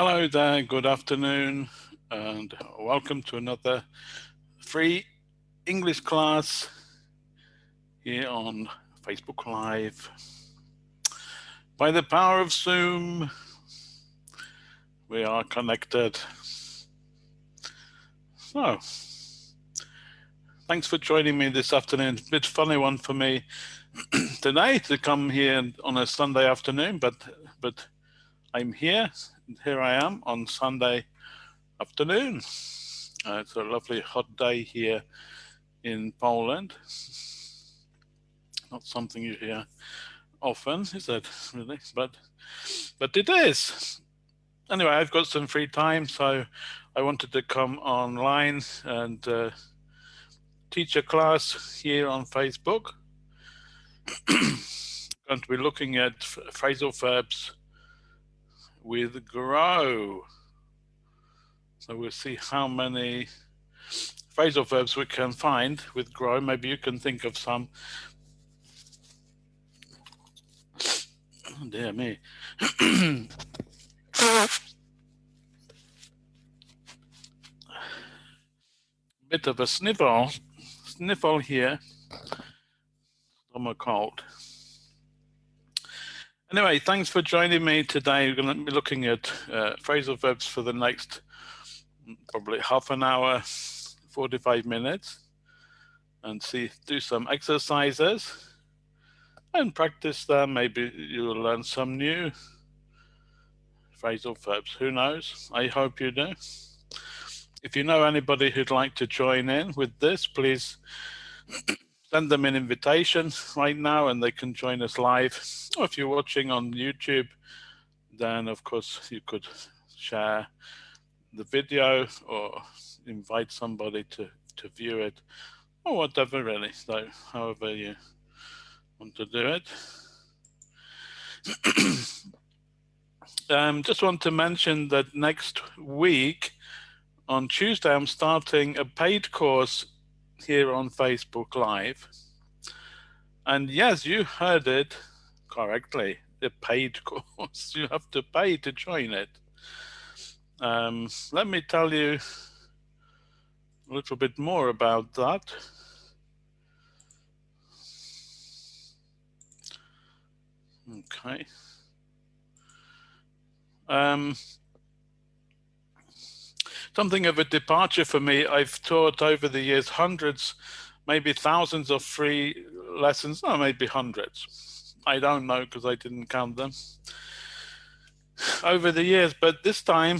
Hello there, good afternoon, and welcome to another free English class here on Facebook Live. By the power of Zoom, we are connected. So, thanks for joining me this afternoon. It's a bit funny one for me today to come here on a Sunday afternoon, but but I'm here here I am on Sunday afternoon. Uh, it's a lovely hot day here in Poland. Not something you hear often, is it really? But but it is. Anyway, I've got some free time, so I wanted to come online and uh, teach a class here on Facebook. going to be looking at phrasal verbs with grow. So we'll see how many phrasal verbs we can find with grow. Maybe you can think of some. Oh, dear me. Bit of a sniffle, sniffle here. Stomach cold. Anyway, thanks for joining me today. We're going to be looking at uh, phrasal verbs for the next probably half an hour, 45 minutes, and see, do some exercises and practice them. Maybe you'll learn some new phrasal verbs. Who knows? I hope you do. If you know anybody who'd like to join in with this, please send them an invitation right now and they can join us live. Or if you're watching on YouTube, then of course you could share the video or invite somebody to, to view it or whatever really. So however you want to do it. um, just want to mention that next week on Tuesday, I'm starting a paid course here on Facebook Live. And yes, you heard it correctly, a paid course. You have to pay to join it. Um, let me tell you a little bit more about that. Okay. Um, something of a departure for me. I've taught over the years hundreds, maybe thousands of free lessons, no, maybe hundreds. I don't know because I didn't count them over the years, but this time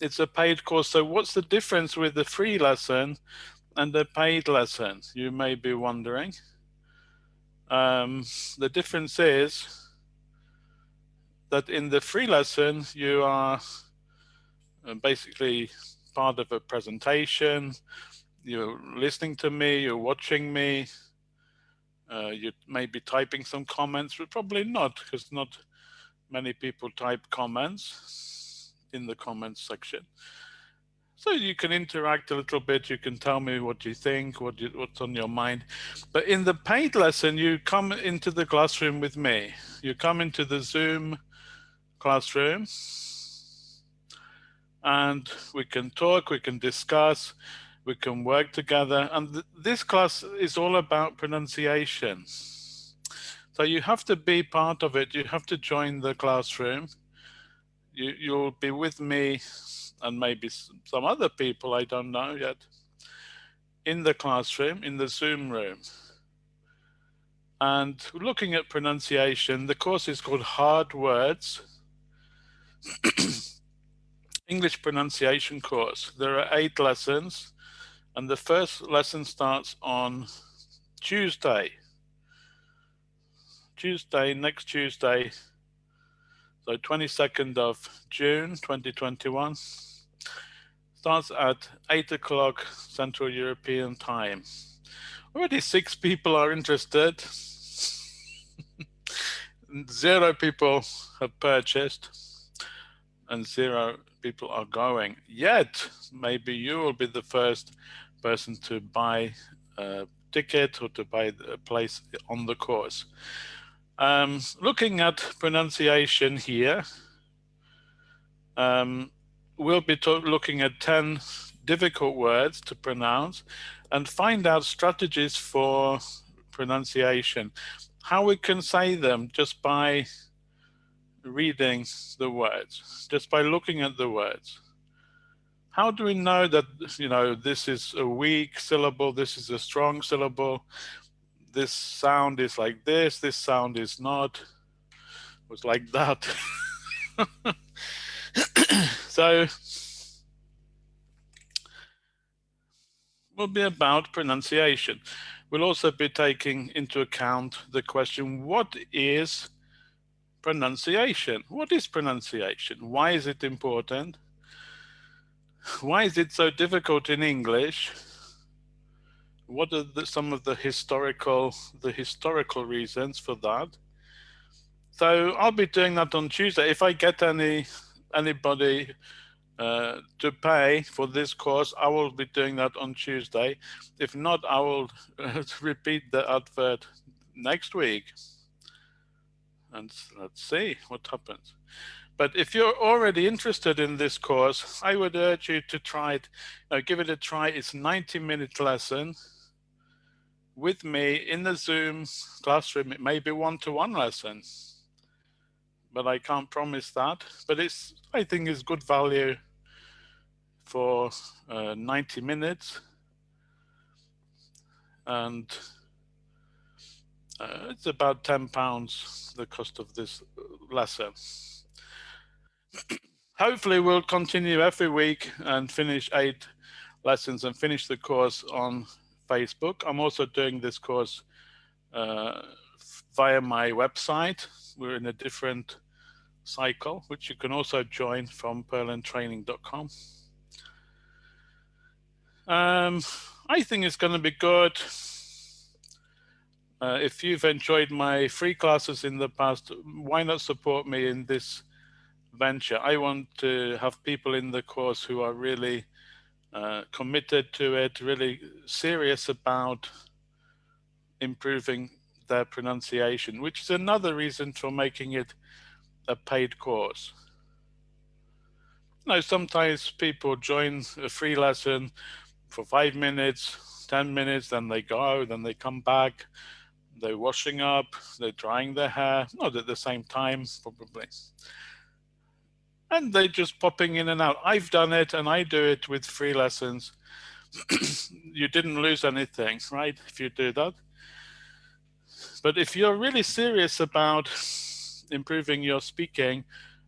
it's a paid course. So what's the difference with the free lesson and the paid lesson? You may be wondering. Um, the difference is that in the free lesson, you are uh, basically part of a presentation, you're listening to me, you're watching me, uh, you may be typing some comments, but probably not, because not many people type comments in the comments section. So you can interact a little bit, you can tell me what you think, what you, what's on your mind. But in the paid lesson, you come into the classroom with me. You come into the Zoom classroom and we can talk, we can discuss, we can work together. And th this class is all about pronunciation. So you have to be part of it. You have to join the classroom. You, you'll be with me and maybe some other people, I don't know yet, in the classroom, in the Zoom room. And looking at pronunciation, the course is called Hard Words. English pronunciation course. There are eight lessons and the first lesson starts on Tuesday. Tuesday, next Tuesday, so 22nd of June 2021, starts at 8 o'clock Central European time. Already six people are interested. Zero people have purchased and zero people are going yet. Maybe you will be the first person to buy a ticket or to buy a place on the course. Um, looking at pronunciation here, Um, we'll be looking at 10 difficult words to pronounce and find out strategies for pronunciation. How we can say them just by reading the words, just by looking at the words. How do we know that, you know, this is a weak syllable, this is a strong syllable, this sound is like this, this sound is not, it was like that. so will be about pronunciation. We'll also be taking into account the question, what is pronunciation? What is pronunciation? Why is it important? Why is it so difficult in English? What are the, some of the historical the historical reasons for that? So I'll be doing that on Tuesday. If I get any anybody uh, to pay for this course, I will be doing that on Tuesday. If not, I will uh, repeat the advert next week. And let's see what happens. But if you're already interested in this course, I would urge you to try it, uh, give it a try. It's 90 minute lesson with me in the Zoom classroom. It may be one-to-one -one lesson, but I can't promise that. But it's, I think it's good value for uh, 90 minutes. And uh, it's about 10 pounds, the cost of this lesson. Hopefully we'll continue every week and finish eight lessons and finish the course on Facebook. I'm also doing this course uh, via my website. We're in a different cycle, which you can also join from purlandtraining.com. Um, I think it's going to be good. Uh, if you've enjoyed my free classes in the past, why not support me in this venture? I want to have people in the course who are really uh, committed to it, really serious about improving their pronunciation, which is another reason for making it a paid course. Know, sometimes people join a free lesson for five minutes, 10 minutes, then they go, then they come back, they're washing up, they're drying their hair, not at the same time, probably. And they're just popping in and out. I've done it and I do it with free lessons. you didn't lose anything, right, if you do that. But if you're really serious about improving your speaking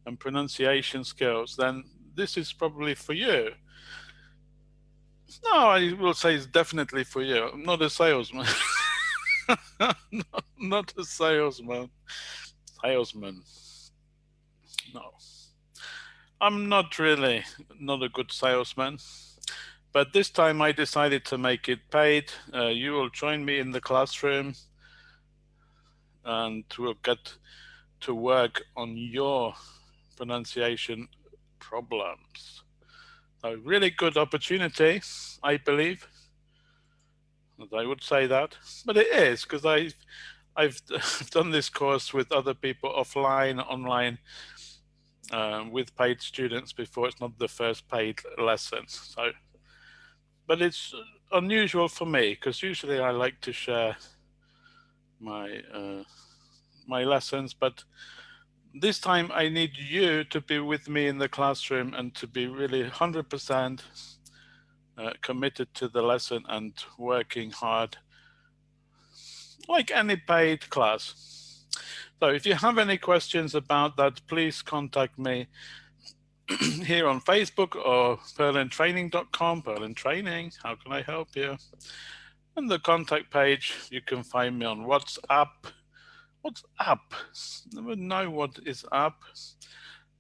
and pronunciation skills, then this is probably for you. No, I will say it's definitely for you. I'm not a salesman. not, not a salesman. Salesman. No. I'm not really not a good salesman. But this time I decided to make it paid. Uh, you will join me in the classroom and we'll get to work on your pronunciation problems. A really good opportunity, I believe. I would say that, but it is because I've, I've done this course with other people offline, online, um, with paid students before. It's not the first paid lesson. So, but it's unusual for me because usually I like to share my uh, my lessons, but this time I need you to be with me in the classroom and to be really 100% uh, committed to the lesson and working hard like any paid class. So if you have any questions about that, please contact me here on Facebook or purlandtraining.com, Purland Training, how can I help you? And the contact page, you can find me on WhatsApp, what's up? Never know what is up.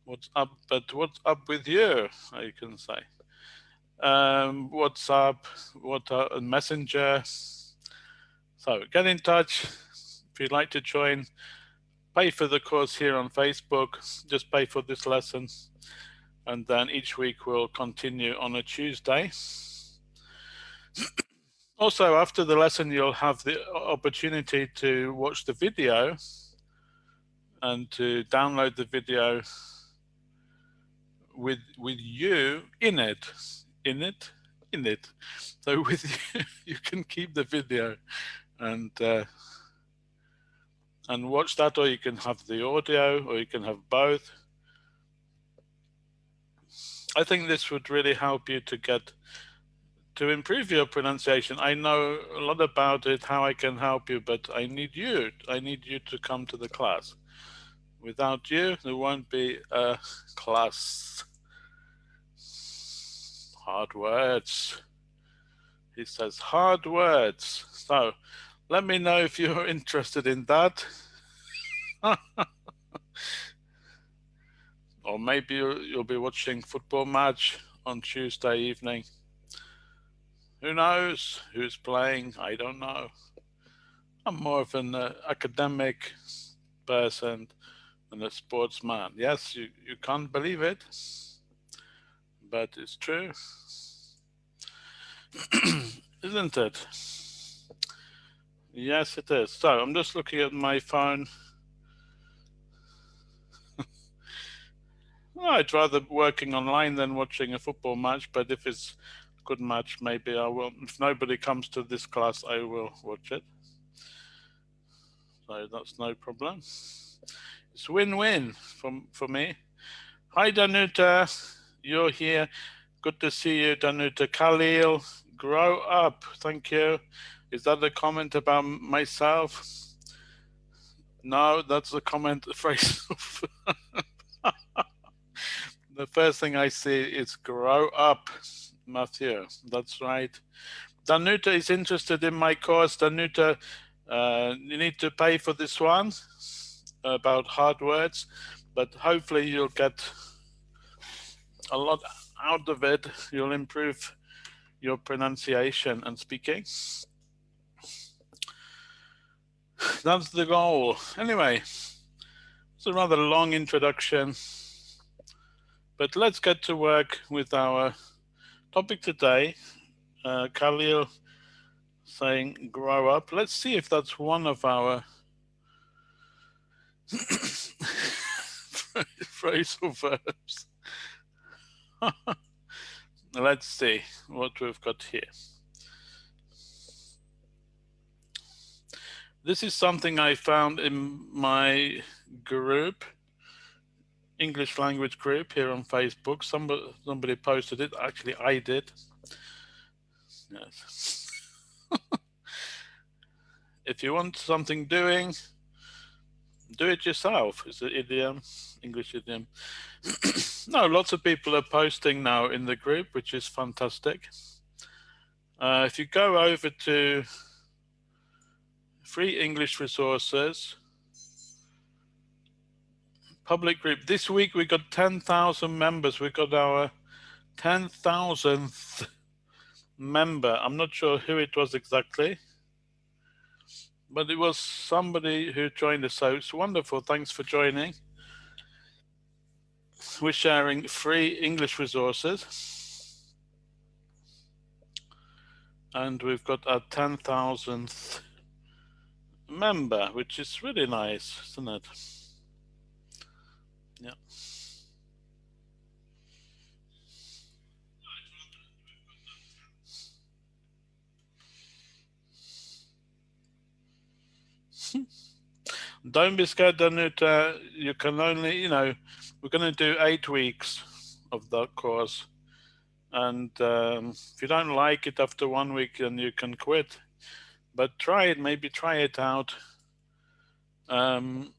What's up, but what's up with you, I can say. Um, what's up, what a messenger. So get in touch if you'd like to join. Pay for the course here on Facebook, just pay for this lesson. And then each week we'll continue on a Tuesday. Also, after the lesson, you'll have the opportunity to watch the video and to download the video with with you in it, in it, in it. So with you, you can keep the video and uh, and watch that, or you can have the audio, or you can have both. I think this would really help you to get to improve your pronunciation. I know a lot about it, how I can help you, but I need you. I need you to come to the class. Without you, there won't be a class. Hard words. He says hard words. So let me know if you're interested in that. or maybe you'll, be watching football match on Tuesday evening. Who knows who's playing? I don't know. I'm more of an uh, academic person than a sportsman. Yes, you, you can't believe it, but it's true. Isn't it? Yes, it is. So I'm just looking at my phone. I'd rather working online than watching a football match, but if it's a good match, maybe I will. If nobody comes to this class, I will watch it. So that's no problem. It's win-win for, for me. Hi, Danuta. You're here. Good to see you, Danuta. Khalil, grow up. Thank you. Is that a comment about myself? No, that's a comment phrase. the first thing I see is grow up, Matthew. That's right. Danuta is interested in my course. Danuta, uh, you need to pay for this one about hard words, but hopefully you'll get a lot out of it. You'll improve your pronunciation and speaking. That's the goal. Anyway, it's a rather long introduction, but let's get to work with our topic today. Uh, Khalil saying grow up. Let's see if that's one of our phrasal verbs. let's see what we've got here. This is something I found in my group, English language group here on Facebook. Somebody, somebody posted it. Actually, I did. Yes. if you want something doing, do it yourself. is an idiom, English idiom. no, lots of people are posting now in the group, which is fantastic. Uh, if you go over to free English resources, public group. This week we got 10,000 members. We got our 10,000th member. I'm not sure who it was exactly, but it was somebody who joined us. So it's wonderful. Thanks for joining. We're sharing free English resources. And we've got our 10,000th member, which is really nice, isn't it? Yeah. Don't be scared, Danuta. You can only, you know, we're going to do eight weeks of that course. And um, if you don't like it after one week, then you can quit but try it, maybe try it out. Um,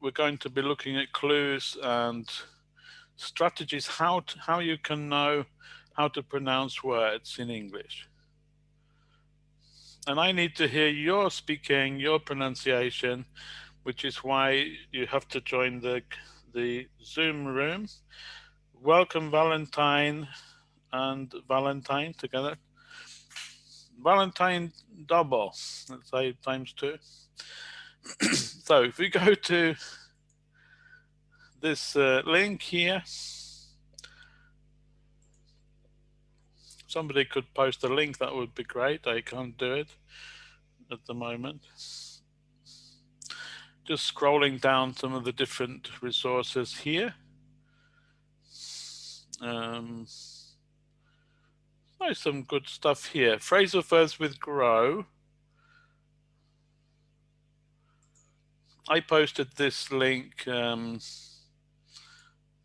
we're going to be looking at clues and strategies, how, to, how you can know how to pronounce words in English. And I need to hear your speaking, your pronunciation, which is why you have to join the, the Zoom room. Welcome Valentine and Valentine together. Valentine double, let's say times two. so if we go to this uh, link here, somebody could post a link, that would be great. I can't do it at the moment. Just scrolling down some of the different resources here. Um, oh, some good stuff here. Phrasal verbs with grow. I posted this link um,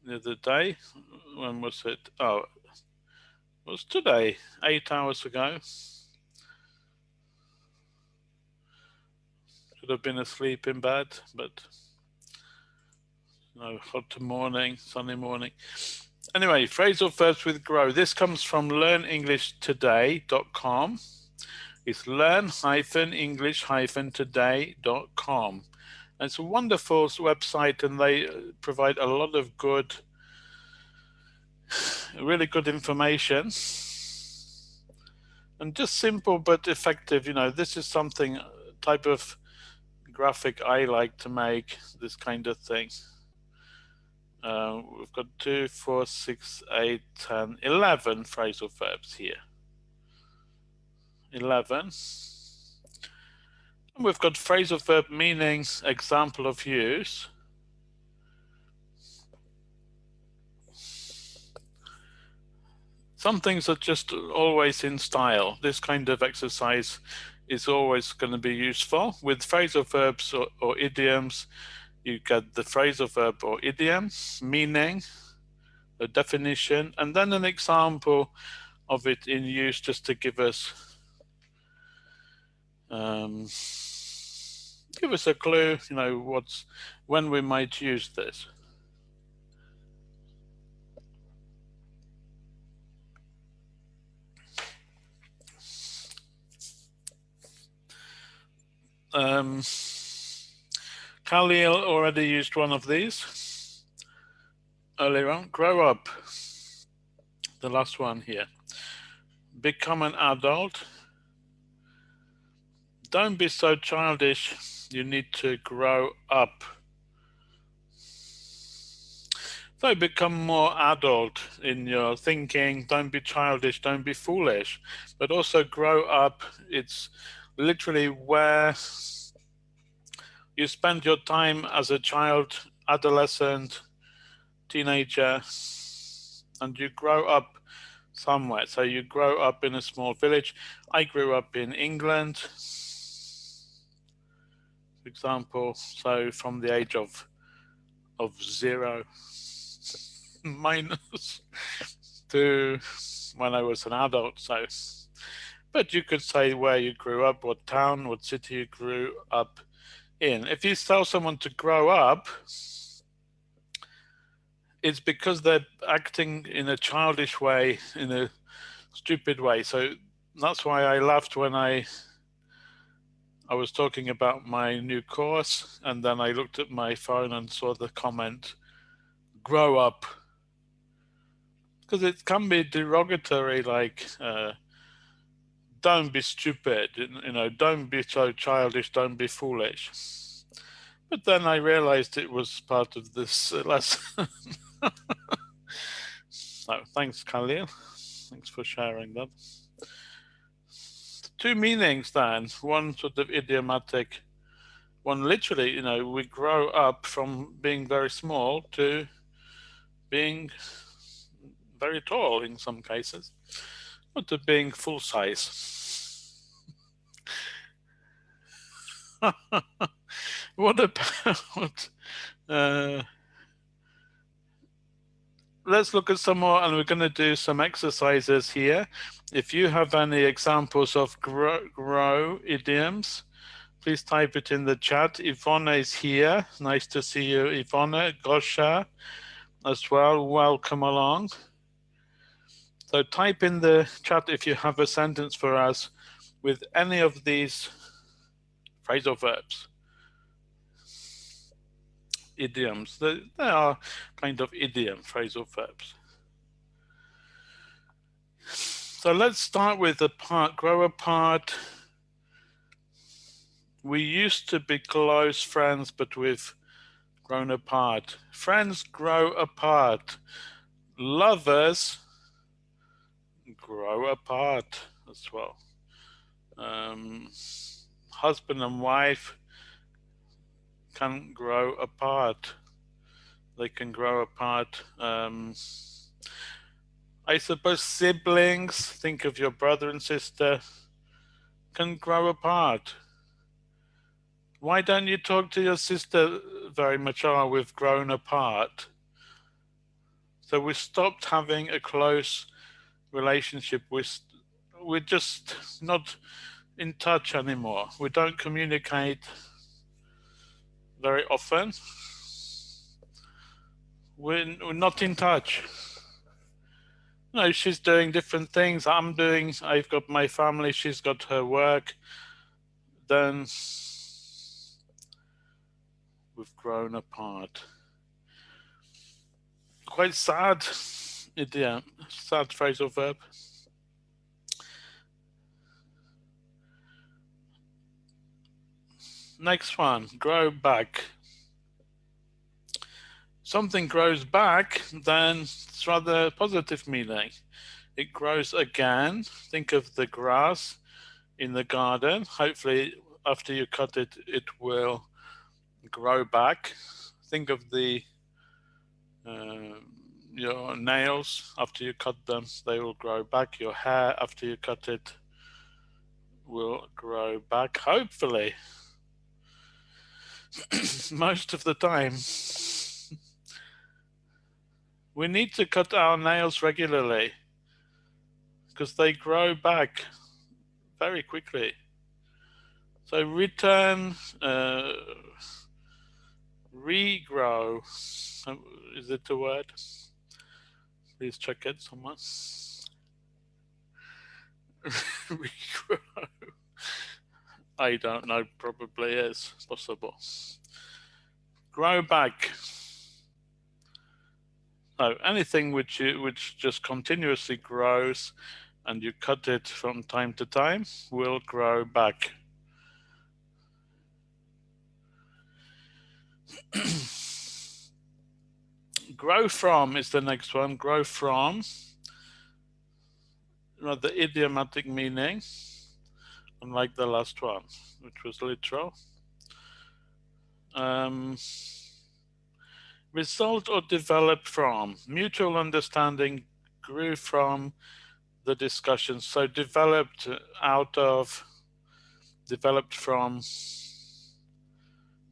the other day. When was it? Oh, was today, eight hours ago. Should have been asleep in bed, but you know, hot morning, sunny morning. Anyway, phrasal verbs with grow. This comes from learnenglishtoday.com. It's learn-english-today.com. It's a wonderful website and they provide a lot of good, really good information. And just simple but effective, you know, this is something, type of graphic I like to make, this kind of thing. Uh, we've got two four six eight ten eleven phrasal verbs here. 11. And we've got phrasal verb meanings, example of use. Some things are just always in style. This kind of exercise is always going to be useful. With phrasal verbs or, or idioms, you get the phrasal verb or idiom, meaning, a definition, and then an example of it in use just to give us um, give us a clue, you know, what's when we might use this. Um, Khalil already used one of these earlier on. Grow up, the last one here. Become an adult. Don't be so childish you need to grow up. So become more adult in your thinking. Don't be childish. Don't be foolish. But also grow up. It's literally where you spend your time as a child, adolescent, teenager, and you grow up somewhere. So you grow up in a small village. I grew up in England for example. So from the age of of zero minus to when I was an adult. So, but you could say where you grew up, what town, what city you grew up in. If you tell someone to grow up, it's because they're acting in a childish way, in a stupid way. So that's why I laughed when I I was talking about my new course and then I looked at my phone and saw the comment, grow up. Because it can be derogatory, like, uh, don't be stupid, you know, don't be so childish, don't be foolish. But then I realized it was part of this lesson. so thanks, Khalil. Thanks for sharing that two meanings then, one sort of idiomatic, one literally, you know, we grow up from being very small to being very tall in some cases, or to being full size. what about uh, let's look at some more and we're going to do some exercises here. If you have any examples of grow, grow idioms, please type it in the chat. Yvonne is here. Nice to see you, Yvonne. Gosha as well. Welcome along. So type in the chat if you have a sentence for us with any of these phrasal verbs idioms. They, are kind of idiom phrasal verbs. So let's start with the part, grow apart. We used to be close friends, but we've grown apart. Friends grow apart. Lovers grow apart as well. Um, husband and wife can grow apart. They can grow apart. Um, I suppose siblings, think of your brother and sister, can grow apart. Why don't you talk to your sister very much? Oh, we've grown apart. So we stopped having a close relationship. We, we're just not in touch anymore. We don't communicate very often. We're, we're not in touch. No, she's doing different things. I'm doing, I've got my family, she's got her work. Then we've grown apart. Quite sad idiom, sad phrasal verb. Next one, grow back. Something grows back, then it's rather positive meaning. It grows again. Think of the grass in the garden. Hopefully after you cut it, it will grow back. Think of the uh, your nails after you cut them, they will grow back. Your hair after you cut it will grow back, hopefully. most of the time. we need to cut our nails regularly because they grow back very quickly. So return, uh, regrow, is it a word? Please check it, someone. regrow. I don't know, probably is possible. Grow back. No, anything which you, which just continuously grows and you cut it from time to time will grow back. grow from is the next one. Grow from. the idiomatic meaning unlike the last one, which was literal. Um, result or develop from, mutual understanding grew from the discussion. So developed out of, developed from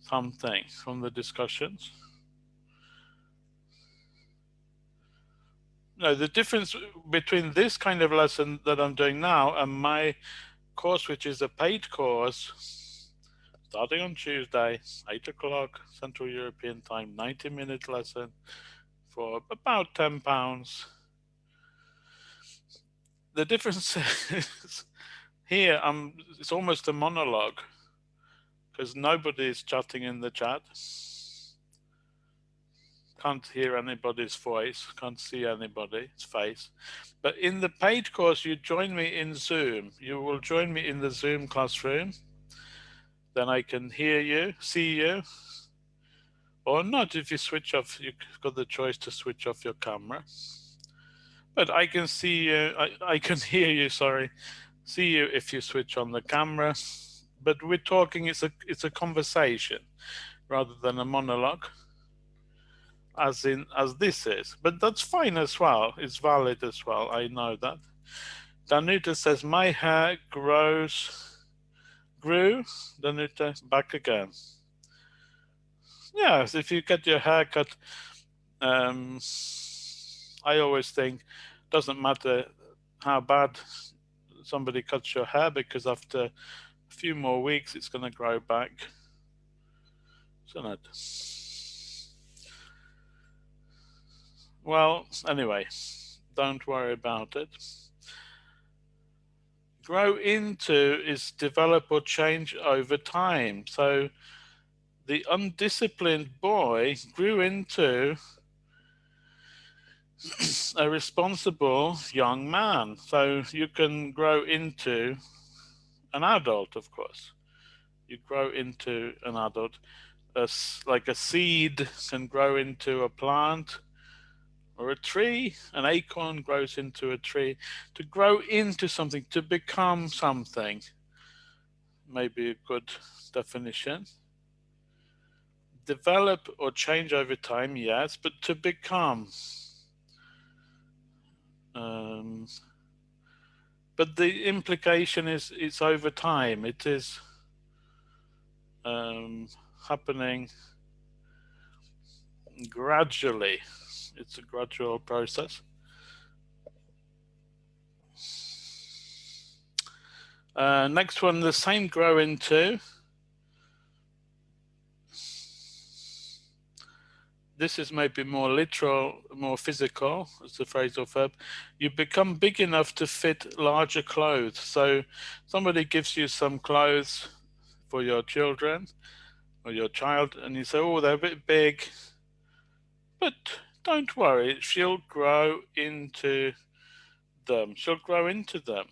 something, from the discussions. No, the difference between this kind of lesson that I'm doing now and my course, which is a paid course, starting on Tuesday, 8 o'clock Central European time, 90 minute lesson for about 10 pounds. The difference is here, I'm, it's almost a monologue because nobody is chatting in the chat. Can't hear anybody's voice, can't see anybody's face. But in the paid course, you join me in Zoom. You will join me in the Zoom classroom. Then I can hear you, see you, or not if you switch off, you've got the choice to switch off your camera. But I can see you, I, I can hear you, sorry, see you if you switch on the camera. But we're talking, it's a, it's a conversation rather than a monologue as in as this is, but that's fine as well. It's valid as well. I know that. Danuta says my hair grows, grew. Danuta back again. Yes, if you get your hair cut, um, I always think doesn't matter how bad somebody cuts your hair because after a few more weeks it's going to grow back. Isn't it? Well, anyway, don't worry about it. Grow into is develop or change over time. So the undisciplined boy grew into a responsible young man. So you can grow into an adult, of course. You grow into an adult. As like a seed can grow into a plant or a tree, an acorn grows into a tree, to grow into something, to become something. Maybe a good definition. Develop or change over time, yes, but to become. Um, but the implication is it's over time. It is um, happening gradually. It's a gradual process. Uh, next one, the same grow into. This is maybe more literal, more physical, as the phrasal verb. You become big enough to fit larger clothes. So somebody gives you some clothes for your children or your child, and you say, oh, they're a bit big. But don't worry, she'll grow into them. She'll grow into them.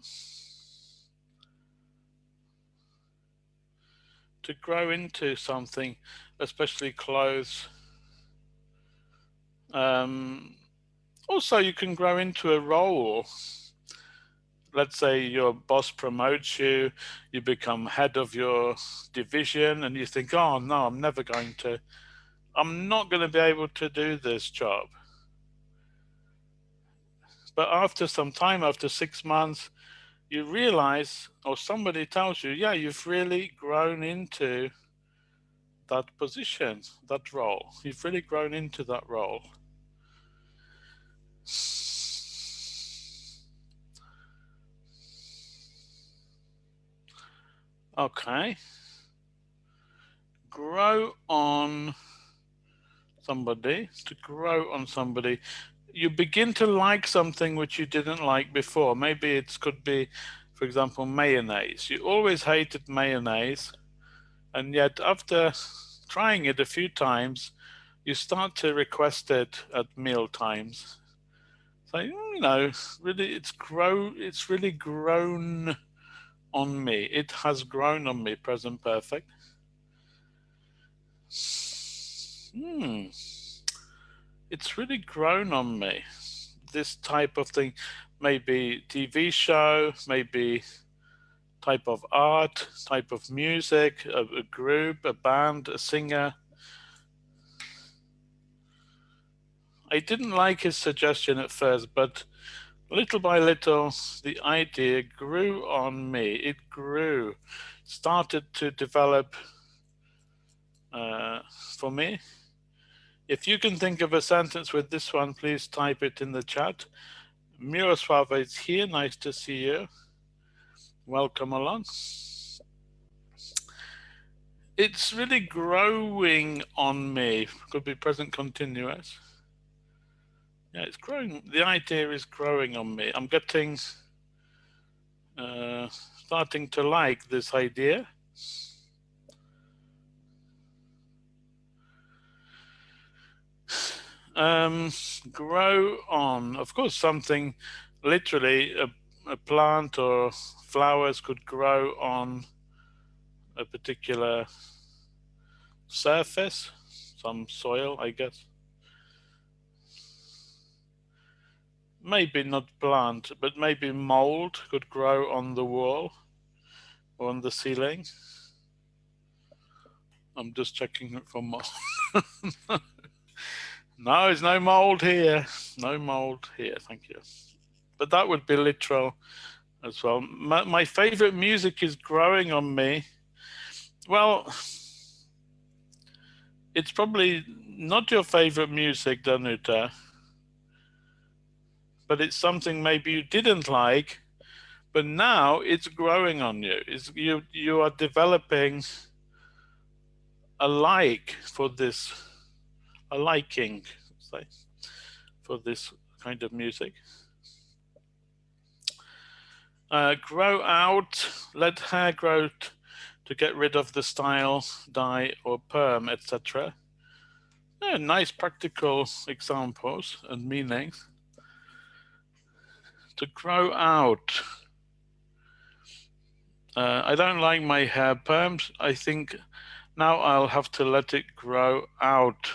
To grow into something, especially clothes. Um, also, you can grow into a role let's say your boss promotes you, you become head of your division and you think, oh no, I'm never going to, I'm not going to be able to do this job. But after some time, after six months, you realize, or somebody tells you, yeah, you've really grown into that position, that role. You've really grown into that role. Okay. Grow on somebody, to grow on somebody. You begin to like something which you didn't like before. Maybe it could be, for example, mayonnaise. You always hated mayonnaise. And yet after trying it a few times, you start to request it at meal times. So, hmm, you know, really it's grow it's really grown on me. It has grown on me, present perfect. Hmm. It's really grown on me. This type of thing, maybe TV show, maybe type of art, type of music, a, a group, a band, a singer. I didn't like his suggestion at first, but little by little, the idea grew on me. It grew, started to develop uh, for me. If you can think of a sentence with this one, please type it in the chat. Miroslava is here. Nice to see you. Welcome along. It's really growing on me. Could be present continuous. Yeah, it's growing. The idea is growing on me. I'm getting, uh, starting to like this idea. Um, grow on, of course, something literally a, a plant or flowers could grow on a particular surface, some soil, I guess. maybe not plant, but maybe mold could grow on the wall or on the ceiling. I'm just checking it for mold. no, there's no mold here. No mold here, thank you. But that would be literal as well. My, my favorite music is growing on me. Well, it's probably not your favorite music, Danuta but it's something maybe you didn't like, but now it's growing on you. It's, you, you are developing a like for this, a liking, say, for this kind of music. Uh, grow out, let hair grow to get rid of the style, dye or perm, etc. Yeah, nice practical examples and meanings to grow out. Uh, I don't like my hair perms. I think now I'll have to let it grow out.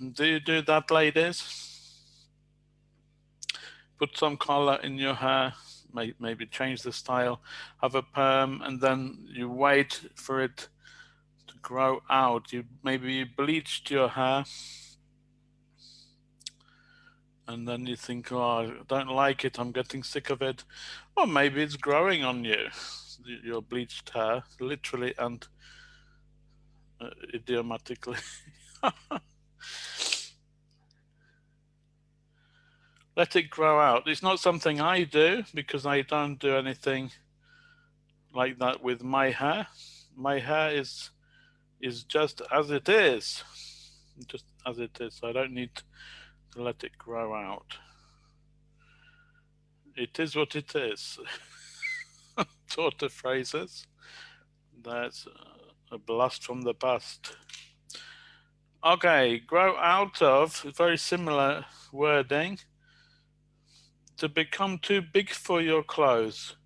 Do you do that, ladies? Put some color in your hair, maybe change the style, have a perm, and then you wait for it to grow out. You Maybe you bleached your hair and then you think, oh, I don't like it, I'm getting sick of it. Or maybe it's growing on you, your bleached hair, literally and uh, idiomatically. Let it grow out. It's not something I do because I don't do anything like that with my hair. My hair is is just as it is, just as it is. So I don't need to let it grow out. It is what it is. sort of phrases. That's a blast from the past. Okay, grow out of, very similar wording. To become too big for your clothes.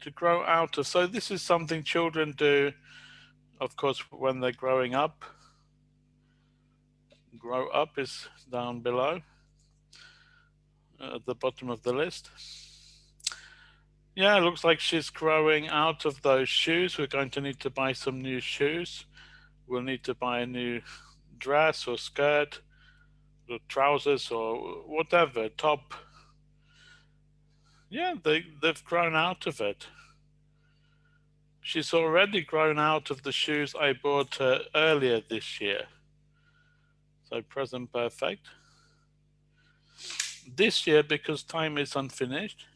To grow out of. So this is something children do, of course, when they're growing up grow up is down below at the bottom of the list. Yeah, it looks like she's growing out of those shoes. We're going to need to buy some new shoes. We'll need to buy a new dress or skirt or trousers or whatever, top. Yeah, they, they've grown out of it. She's already grown out of the shoes I bought her earlier this year. So present perfect. This year, because time is unfinished,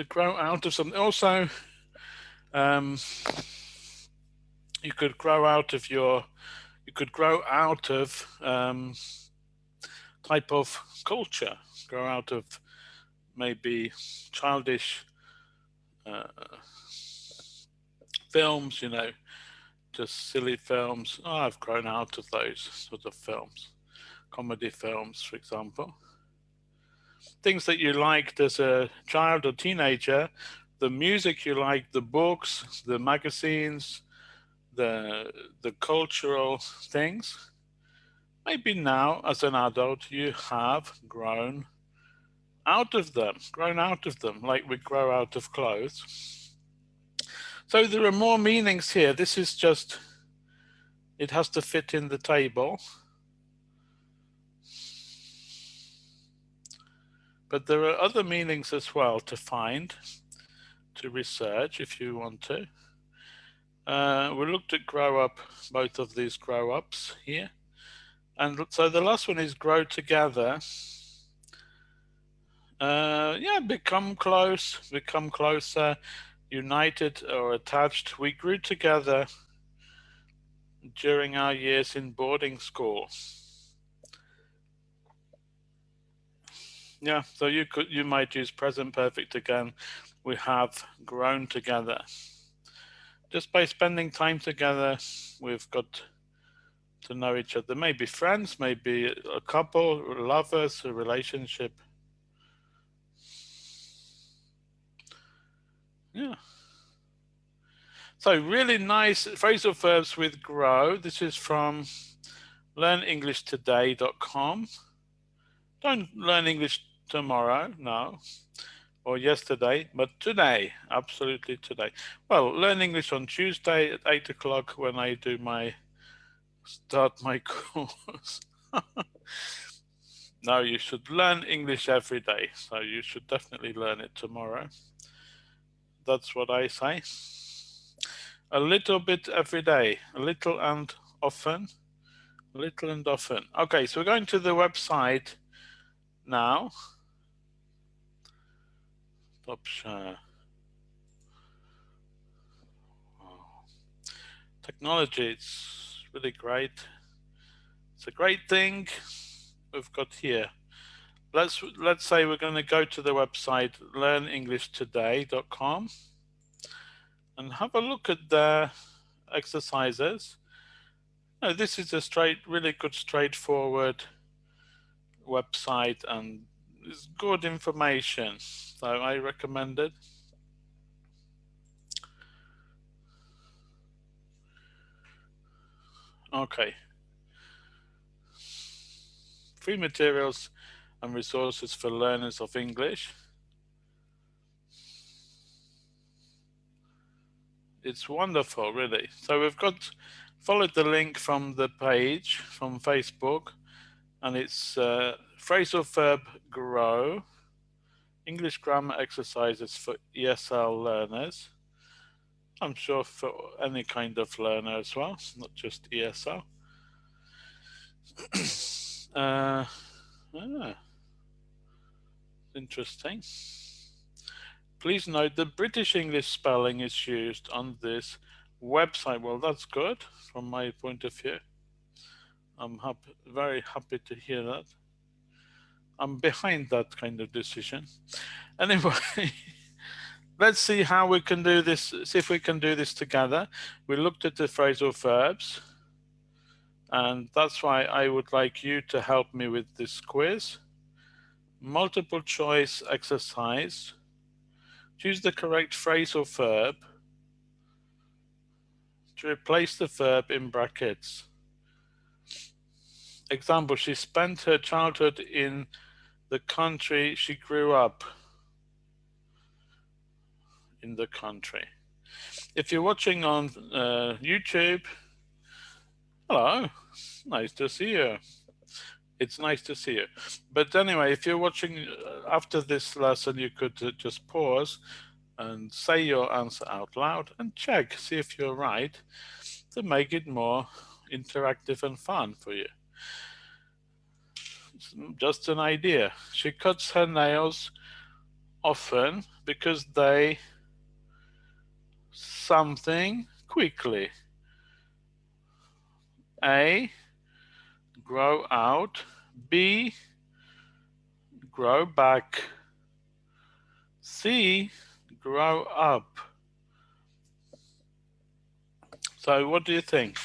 to grow out of something. Also, um, you could grow out of your, you could grow out of um, type of culture, grow out of maybe childish uh, films, you know, just silly films. Oh, I've grown out of those sort of films, comedy films, for example. Things that you liked as a child or teenager, the music you liked, the books, the magazines, the the cultural things. Maybe now, as an adult, you have grown out of them, grown out of them, like we grow out of clothes. So there are more meanings here. This is just, it has to fit in the table. But there are other meanings as well to find, to research if you want to. Uh, we looked at grow up, both of these grow ups here. And so the last one is grow together uh, yeah, become close, become closer, united or attached. We grew together during our years in boarding school. Yeah, so you could you might use present perfect again. We have grown together. Just by spending time together, we've got to know each other. Maybe friends, maybe a couple, lovers, a relationship. Yeah. So really nice phrasal verbs with grow. This is from learnenglishtoday.com. Don't learn English tomorrow, no, or yesterday, but today, absolutely today. Well, learn English on Tuesday at eight o'clock when I do my, start my course. no, you should learn English every day. So you should definitely learn it tomorrow that's what I say. A little bit every day, a little and often, little and often. Okay, so we're going to the website now. Share. Oh. Technology, it's really great. It's a great thing we've got here let's let's say we're going to go to the website learnenglishtoday.com and have a look at the exercises. Now, this is a straight, really good, straightforward website and it's good information. So I recommend it. Okay. Free materials and resources for learners of English. it's wonderful, really. So we've got followed the link from the page from Facebook, and it's uh, phrasal verb grow, English grammar exercises for ESL learners. I'm sure for any kind of learner as well, not just ESL. uh, ah, interesting. Please note the British English spelling is used on this website. Well, that's good from my point of view. I'm happy, very happy to hear that. I'm behind that kind of decision. Anyway, let's see how we can do this, see if we can do this together. We looked at the phrasal verbs, and that's why I would like you to help me with this quiz. Multiple choice exercise Choose the correct phrasal verb to replace the verb in brackets. Example, she spent her childhood in the country she grew up in the country. If you're watching on uh, YouTube, hello, nice to see you it's nice to see you. But anyway, if you're watching uh, after this lesson, you could uh, just pause and say your answer out loud and check, see if you're right to make it more interactive and fun for you. Just an idea. She cuts her nails often because they something quickly. A grow out, B, grow back, C, grow up. So what do you think?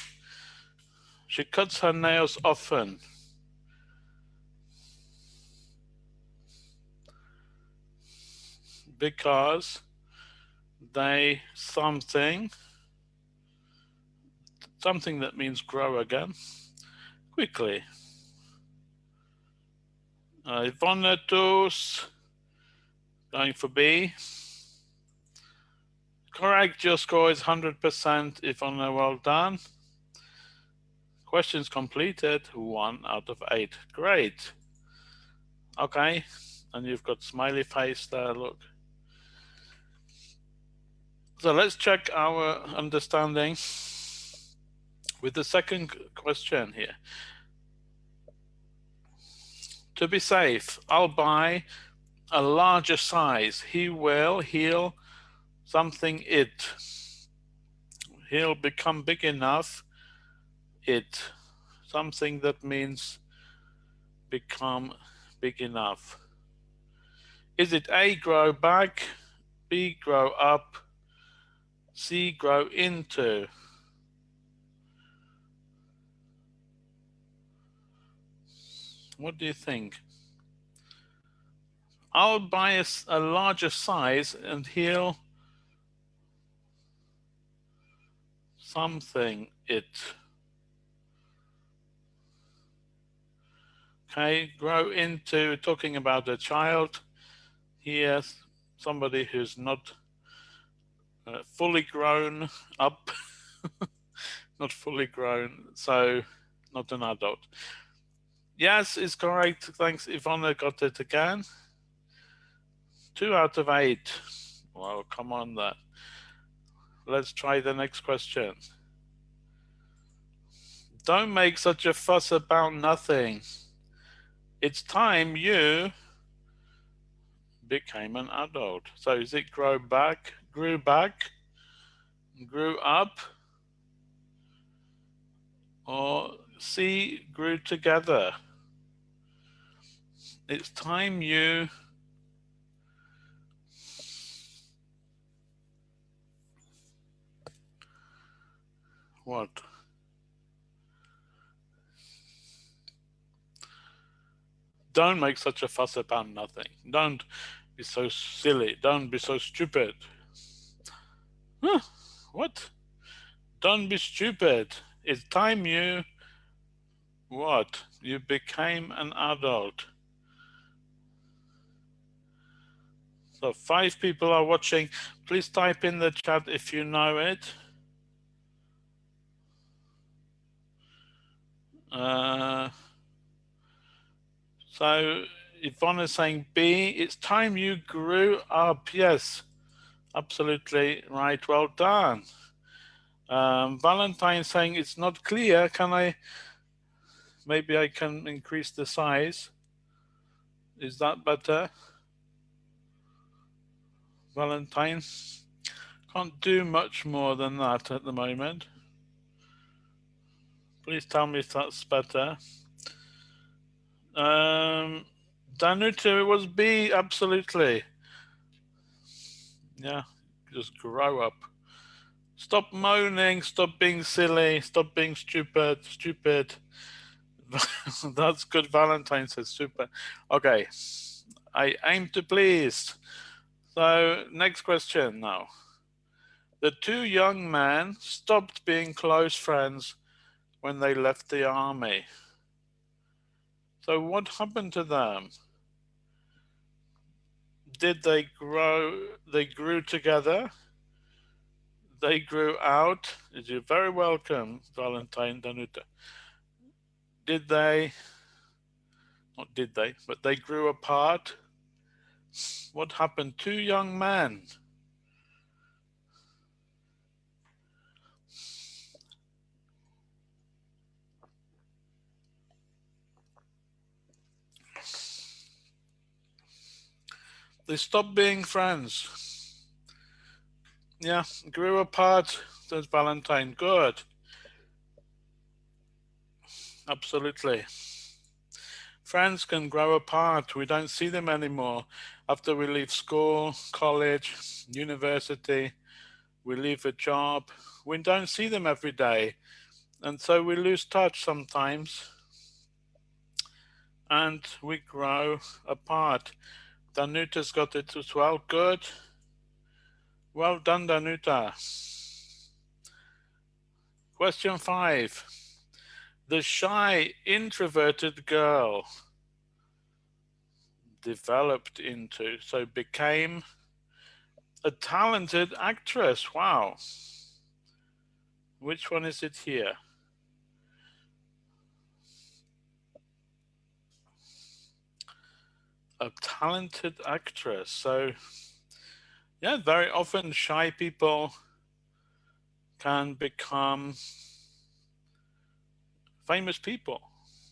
She cuts her nails often. Because they something, something that means grow again quickly. Uh, Ivana going for B. Correct, your score is 100%, Ivana, well done. Questions completed, one out of eight. Great. Okay, and you've got smiley face there, look. So let's check our understanding with the second question here. To be safe, I'll buy a larger size. He will, he'll, something it. He'll become big enough, it. Something that means become big enough. Is it A, grow back, B, grow up, C, grow into? What do you think? I'll buy a, a larger size and he'll something it. Okay, grow into talking about a child here, somebody who's not uh, fully grown up, not fully grown, so not an adult. Yes, is correct. Thanks, Ivana got it again. Two out of eight. Well, come on then. Let's try the next question. Don't make such a fuss about nothing. It's time you became an adult. So is it grow back, grew back, grew up, or C, grew together? it's time you what? Don't make such a fuss about nothing. Don't be so silly. Don't be so stupid huh, what don't be stupid it's time you what you became an adult So five people are watching. Please type in the chat if you know it. Uh, so Yvonne is saying B, it's time you grew up. Yes, absolutely right. Well done. Um, Valentine saying it's not clear. Can I, maybe I can increase the size. Is that better? Valentine, can't do much more than that at the moment. Please tell me if that's better. Um, Danuta, it was B, absolutely. Yeah, just grow up. Stop moaning, stop being silly, stop being stupid, stupid. That's good, Valentine says, super. Okay, I aim to please. So next question now. The two young men stopped being close friends when they left the army. So what happened to them? Did they grow, they grew together? They grew out? You're very welcome, Valentine Danuta. Did they, not did they, but they grew apart? What happened? Two young men They stopped being friends. Yeah, grew apart, says Valentine. Good. Absolutely. Friends can grow apart. We don't see them anymore. After we leave school, college, university, we leave a job, we don't see them every day. And so we lose touch sometimes and we grow apart. Danuta's got it as well. Good. Well done, Danuta. Question five. The shy, introverted girl developed into, so became a talented actress. Wow. Which one is it here? A talented actress. So yeah, very often shy people can become famous people,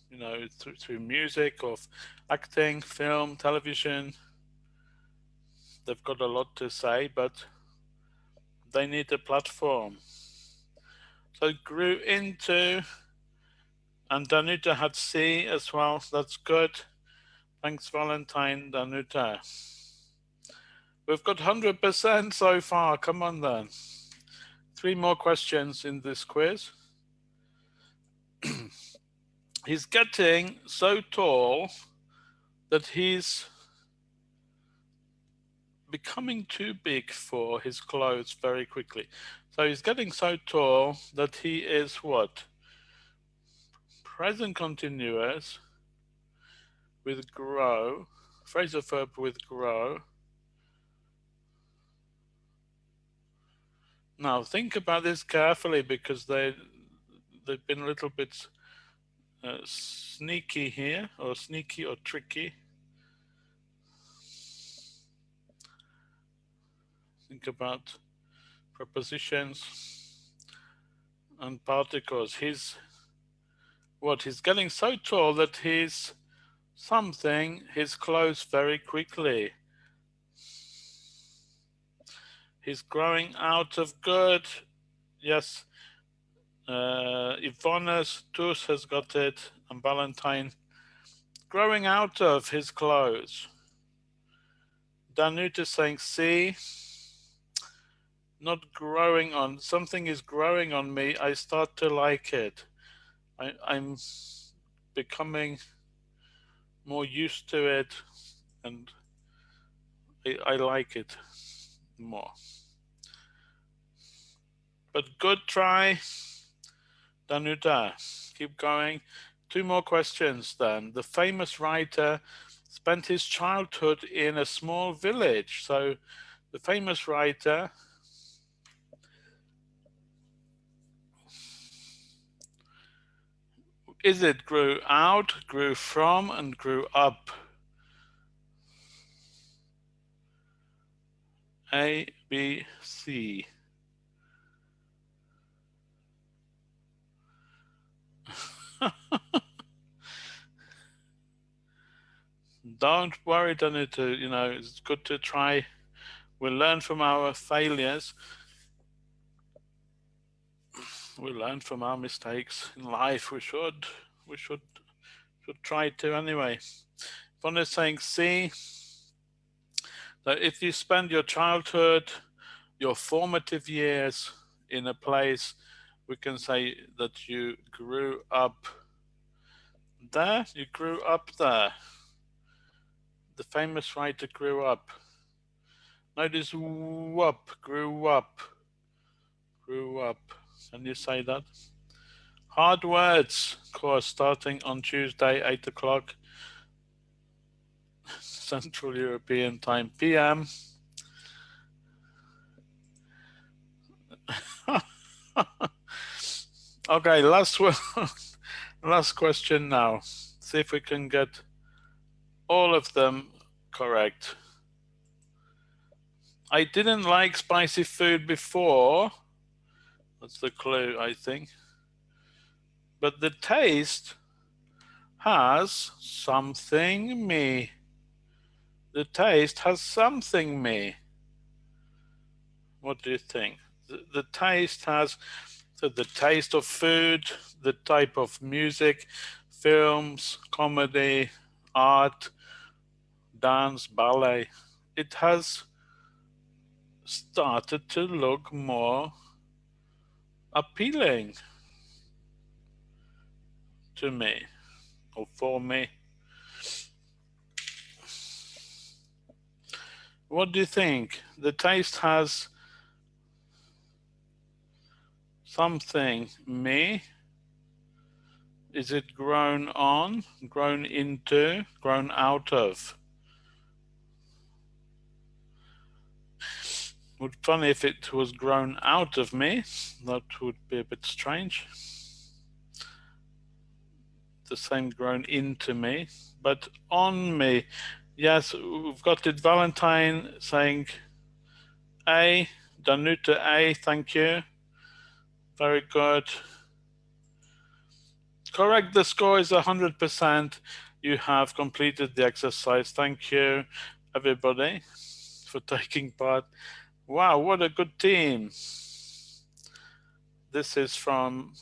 you know, through, through music, of acting, film, television. They've got a lot to say, but they need a platform. So grew into, and Danuta had C as well, so that's good. Thanks, Valentine Danuta. We've got 100% so far. Come on then. Three more questions in this quiz. he's getting so tall that he's becoming too big for his clothes very quickly. So he's getting so tall that he is what? Present continuous with grow, phrasal verb with grow. Now think about this carefully because they they've been a little bit uh, sneaky here, or sneaky or tricky. Think about prepositions and particles. He's what he's getting so tall that he's something his clothes very quickly. He's growing out of good. Yes, uh, Tus has got it, and Valentine growing out of his clothes. Danut is saying, see, not growing on, something is growing on me. I start to like it. I, I'm becoming more used to it and I, I like it more. But good try, Danuta. Keep going. Two more questions then. The famous writer spent his childhood in a small village. So the famous writer is it grew out, grew from, and grew up? A, B, C. Don't worry, to, you know, it's good to try. We'll learn from our failures. We learn from our mistakes in life. We should, we should, should try to anyway. One is saying see, that if you spend your childhood, your formative years in a place, we can say that you grew up there, you grew up there. The famous writer grew up. Notice up, grew up, grew up. Can you say that? Hard words course starting on Tuesday, 8 o'clock. Central European Time PM. okay, last one, last question now. See if we can get all of them correct. I didn't like spicy food before. That's the clue, I think. But the taste has something me the taste has something me. What do you think? The, the taste has so the taste of food, the type of music, films, comedy, art, dance, ballet. It has started to look more appealing to me or for me. What do you think? The taste has something me. Is it grown on, grown into, grown out of? Would funny if it was grown out of me. That would be a bit strange. The same grown into me, but on me. Yes, we've got it. Valentine saying A, Danuta A, thank you. Very good. Correct, the score is 100%. You have completed the exercise. Thank you, everybody, for taking part. Wow, what a good team. This is from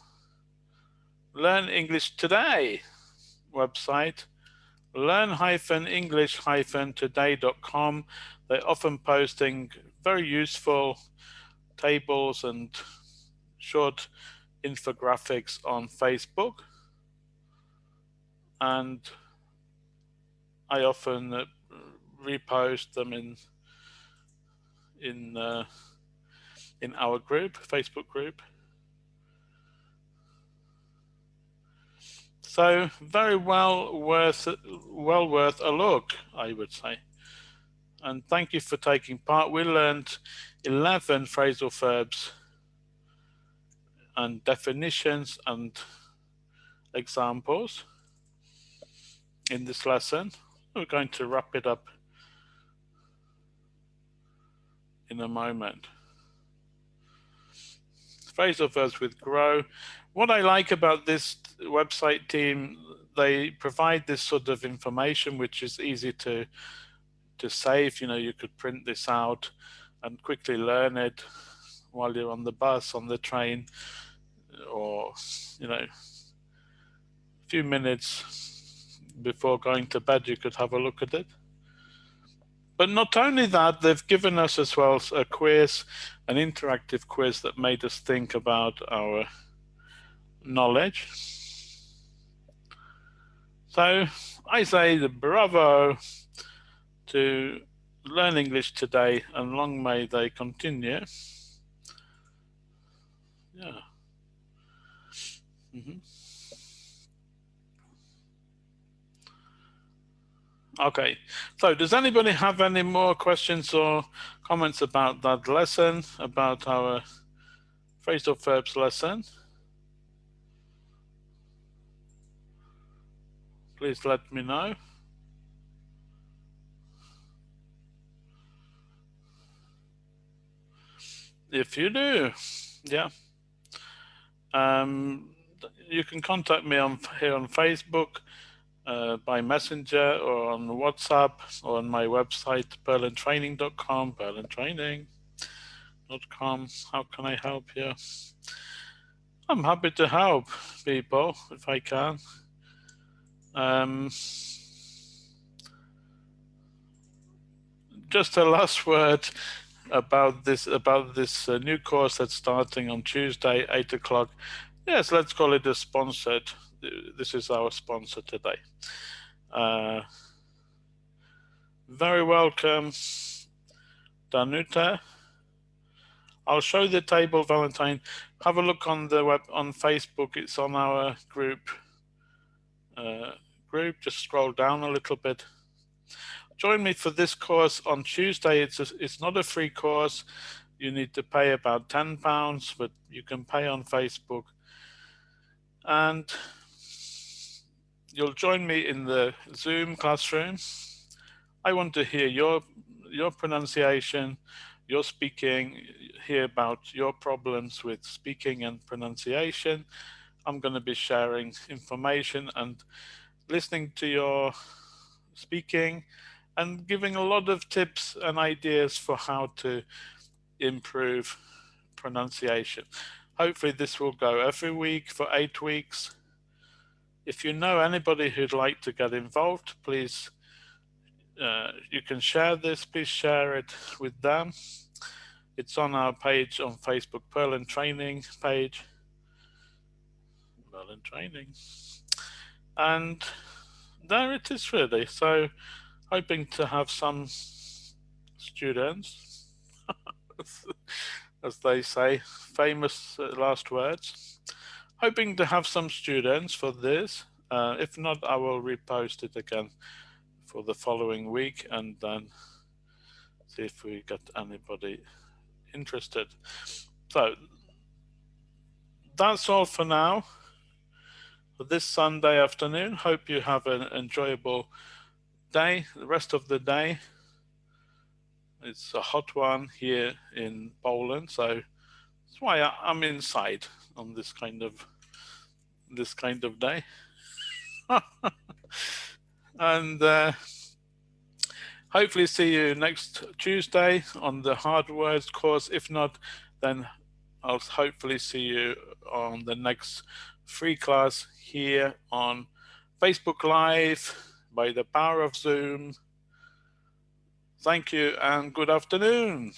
Learn English Today website learn-english-today.com. They're often posting very useful tables and short infographics on Facebook. And I often repost them in in uh, in our group, Facebook group. So very well worth well worth a look, I would say. And thank you for taking part. We learned 11 phrasal verbs and definitions and examples in this lesson. We're going to wrap it up in a moment. Phrasal verbs with grow. What I like about this website team, they provide this sort of information which is easy to to save. You know, you could print this out and quickly learn it while you're on the bus, on the train, or you know, a few minutes before going to bed, you could have a look at it. But not only that, they've given us as well a quiz, an interactive quiz that made us think about our knowledge. So I say the bravo to Learn English today and long may they continue. Yeah. Mm -hmm. Okay, so does anybody have any more questions or comments about that lesson, about our phrasal verbs lesson? Please let me know. If you do, yeah. Um, you can contact me on here on Facebook uh, by messenger or on WhatsApp or on my website, purlandtraining.com, purlandtraining.com. How can I help you? I'm happy to help people if I can. Um, just a last word about this about this uh, new course that's starting on Tuesday, eight o'clock. Yes, let's call it a sponsored this is our sponsor today. Uh, very welcome, Danuta. I'll show the table, Valentine. Have a look on the web on Facebook. It's on our group. Uh, group. Just scroll down a little bit. Join me for this course on Tuesday. It's a, it's not a free course. You need to pay about ten pounds, but you can pay on Facebook. And you'll join me in the Zoom classroom. I want to hear your your pronunciation, your speaking, hear about your problems with speaking and pronunciation. I'm going to be sharing information and listening to your speaking and giving a lot of tips and ideas for how to improve pronunciation. Hopefully this will go every week for eight weeks if you know anybody who'd like to get involved, please, uh, you can share this, please share it with them. It's on our page on Facebook, Purland Training page. Purland Training. And there it is really. So hoping to have some students, as they say, famous uh, last words hoping to have some students for this. Uh, if not, I will repost it again for the following week and then see if we get anybody interested. So that's all for now. For this Sunday afternoon, hope you have an enjoyable day, the rest of the day. It's a hot one here in Poland, so that's why I'm inside on this kind of this kind of day. and uh, hopefully see you next Tuesday on the hard words course. If not, then I'll hopefully see you on the next free class here on Facebook Live by the power of Zoom. Thank you and good afternoon.